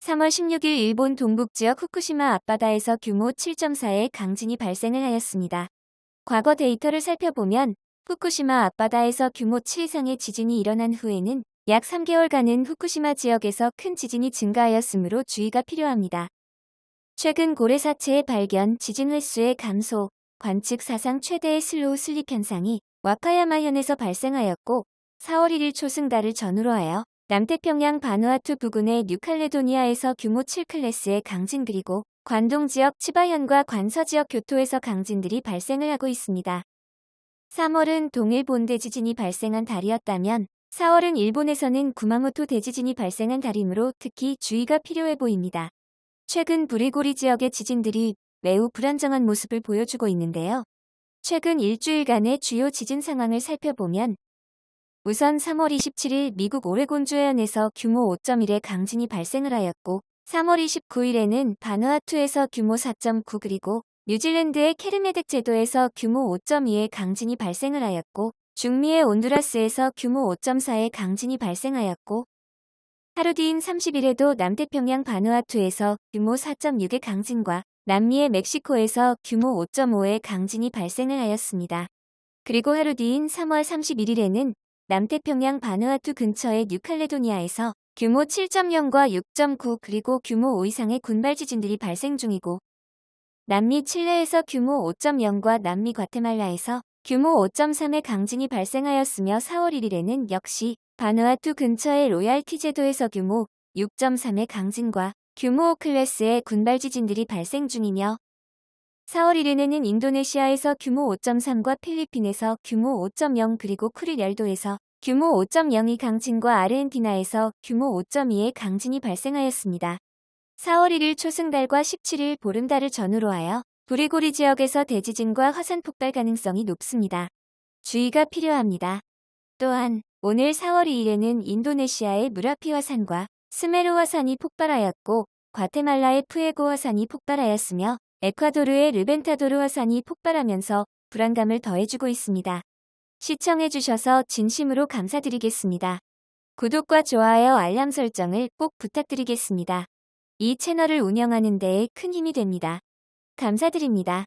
3월 16일 일본 동북지역 후쿠시마 앞바다에서 규모 7.4의 강진이 발생을 하였습니다. 과거 데이터를 살펴보면 후쿠시마 앞바다에서 규모 7 이상의 지진이 일어난 후에는 약 3개월간은 후쿠시마 지역에서 큰 지진이 증가하였으므로 주의가 필요합니다. 최근 고래 사체의 발견, 지진 횟수의 감소, 관측 사상 최대의 slow slip 현상이 와카야마현에서 발생하였고 4월 1일 초승달을 전후로 하여 남태평양 바누아투 부근의 뉴칼레도니아에서 규모 7클래스의 강진 그리고 관동 지역 치바현과 관서 지역 교토에서 강진들이 발생을 하고 있습니다. 3월은 동일 본대 지진이 발생한 달이었다면 4월은 일본에서는 구마모토 대지진이 발생한 달이므로 특히 주의가 필요해 보입니다. 최근 브리고리 지역의 지진들이 매우 불안정한 모습을 보여주고 있는데요. 최근 일주일간의 주요 지진 상황을 살펴보면 우선 3월 27일 미국 오레곤주 해안에서 규모 5.1의 강진이 발생을 하였고 3월 29일에는 바누아투에서 규모 4.9 그리고 뉴질랜드의 케르메덱 제도에서 규모 5.2의 강진이 발생을 하였고 중미의 온두라스에서 규모 5.4의 강진이 발생하였고 하루 뒤인 30일에도 남태평양 바누아투에서 규모 4.6의 강진과 남미의 멕시코에서 규모 5.5의 강진이 발생을 하였습니다. 그리고 하루 뒤인 3월 31일에는 남태평양 바누아투 근처의 뉴칼레도니아에서 규모 7.0과 6.9 그리고 규모 5 이상의 군발 지진들이 발생 중이고 남미 칠레에서 규모 5.0과 남미 과테말라에서 규모 5.3의 강진이 발생하였으며 4월 1일에는 역시 바누아투 근처의 로얄티 제도에서 규모 6.3의 강진과 규모 5 클래스의 군발 지진들이 발생 중이며 4월 1일에는 인도네시아에서 규모 5.3과 필리핀에서 규모 5.0 그리고 쿠릴열도에서 규모 5.02 강진과 아르헨티나에서 규모 5.2의 강진이 발생하였습니다. 4월 1일 초승달과 17일 보름달을 전후로 하여 브리고리 지역에서 대지진과 화산 폭발 가능성이 높습니다. 주의가 필요합니다. 또한 오늘 4월 2일에는 인도네시아의 무라피 화산과 스메르 화산이 폭발하였고 과테말라의 푸에고 화산이 폭발하였으며 에콰도르의 르벤타도르 화산이 폭발하면서 불안감을 더해주고 있습니다. 시청해주셔서 진심으로 감사드리겠습니다. 구독과 좋아요 알람 설정을 꼭 부탁드리겠습니다. 이 채널을 운영하는 데에 큰 힘이 됩니다. 감사드립니다.